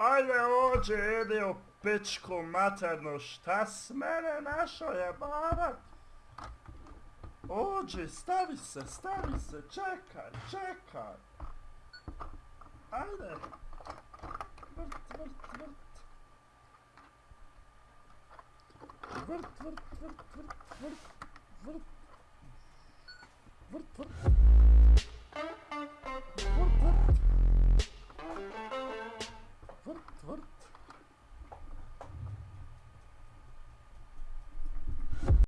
Ajde, ođe, jede, opečko, materno, šta s mene našao je, barat? Ođe, stavi se, stavi se, čekaj, čekaj. Ajde. Vrt, vrt, vrt. Vrt, vrt, vrt, vrt, vrt, vrt. Vrt, vrt.